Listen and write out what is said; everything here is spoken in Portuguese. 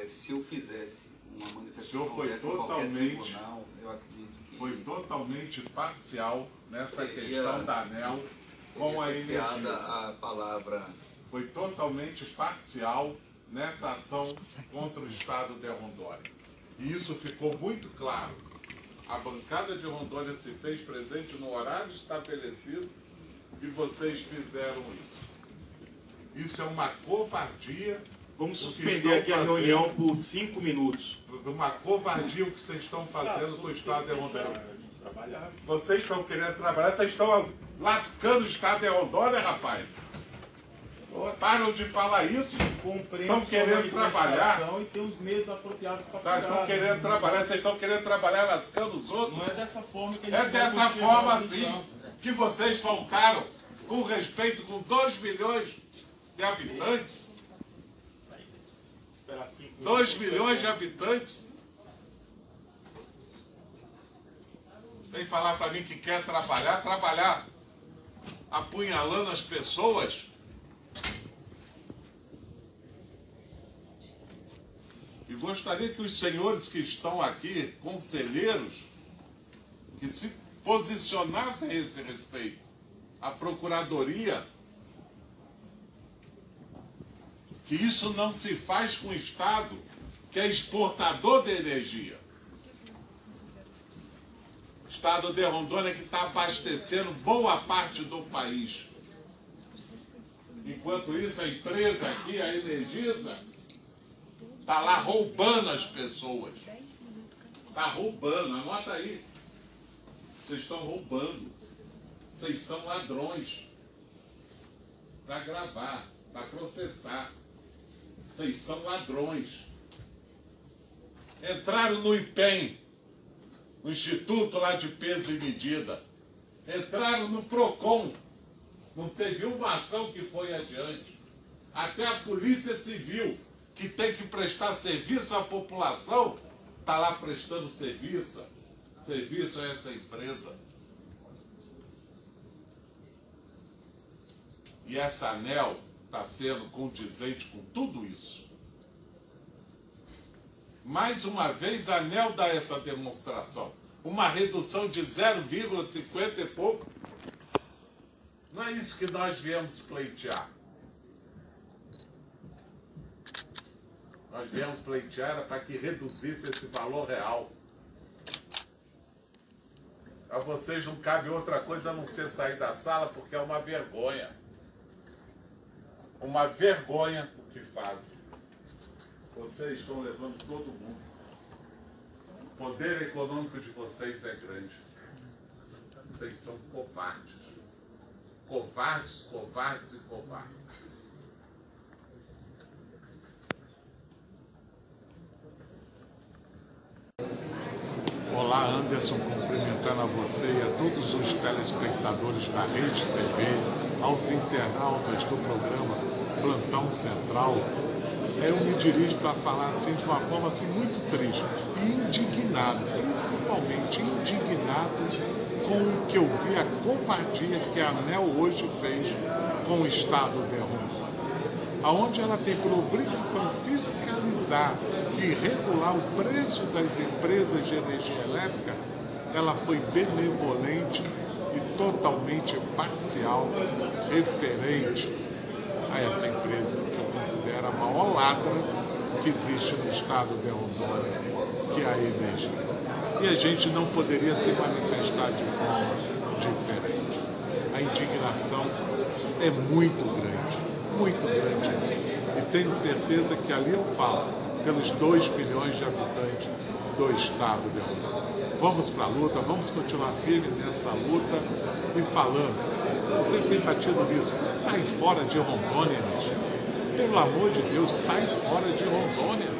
é, se eu fizesse uma O manifestação senhor foi totalmente- tribunal, eu acredito que Foi totalmente parcial nessa Seria- questão da ANEL com a Energisa. a palavra Foi totalmente parcial nessa ação contra o Estado de Rondônia. E isso ficou muito claro. A bancada de Rondônia se fez presente no horário estabelecido e vocês fizeram isso. Isso é uma covardia. Vamos suspender aqui a fazendo. reunião por cinco minutos. Uma covardia o que vocês estão fazendo com o Estado de Rondônia. Vocês estão querendo trabalhar, vocês estão lascando o Estado de Rondônia, rapaz. Param de falar isso. Estão querendo trabalhar. E tem os meios apropriados para Tá, estão querendo trabalhar, vocês estão querendo trabalhar lascando os outros. Não é dessa forma que a gente É dessa forma assim que vocês faltaram com respeito com 2 milhões de habitantes. Esperar cinco 2 minutos. milhões de habitantes. Vem falar para mim que quer trabalhar, trabalhar apunhalando as pessoas. E gostaria que os senhores que estão aqui, conselheiros, que se posicionassem a esse respeito. A Procuradoria, que isso não se faz com o Estado, que é exportador de energia. Estado de Rondônia que está abastecendo boa parte do país. Enquanto isso, a empresa aqui, a Energisa, está lá roubando as pessoas. Está roubando, anota aí. Vocês estão roubando. Vocês são ladrões. Para gravar, para processar. Vocês são ladrões. Entraram no IPEM, no Instituto lá de Peso e Medida. Entraram no PROCON. Não teve uma ação que foi adiante. Até a Polícia Civil, que tem que prestar serviço à população, está lá prestando serviço, serviço a essa empresa. E essa ANEL está sendo condizente com tudo isso. Mais uma vez, a ANEL dá essa demonstração. Uma redução de 0,50 e pouco. Não é isso que nós viemos pleitear. Nós viemos pleitear para que reduzisse esse valor real. A vocês não cabe outra coisa a não ser sair da sala, porque é uma vergonha. Uma vergonha o que fazem. Vocês estão levando todo mundo. O poder econômico de vocês é grande. Vocês são covardes. Covardes, covardes e covardes. Olá, Anderson, cumprimentando a você e a todos os telespectadores da Rede TV, aos internautas do programa Plantão Central. Eu me dirijo para falar assim de uma forma assim muito triste e indignado, principalmente indignado com o que eu vi a covardia que a ANEL hoje fez com o Estado de Rondônia aonde ela tem por obrigação fiscalizar e regular o preço das empresas de energia elétrica, ela foi benevolente e totalmente parcial referente a essa empresa que eu considero a maior ladra que existe no estado de Rondônia, que é a Energisa. E a gente não poderia se manifestar de forma diferente. A indignação é muito grande muito grande. E tenho certeza que ali eu falo pelos 2 milhões de habitantes do estado de Rondônia. Vamos para a luta, vamos continuar firme nessa luta e falando. Você tem batido nisso, sai fora de Rondônia, Energisa. Pelo amor de Deus, sai fora de Rondônia.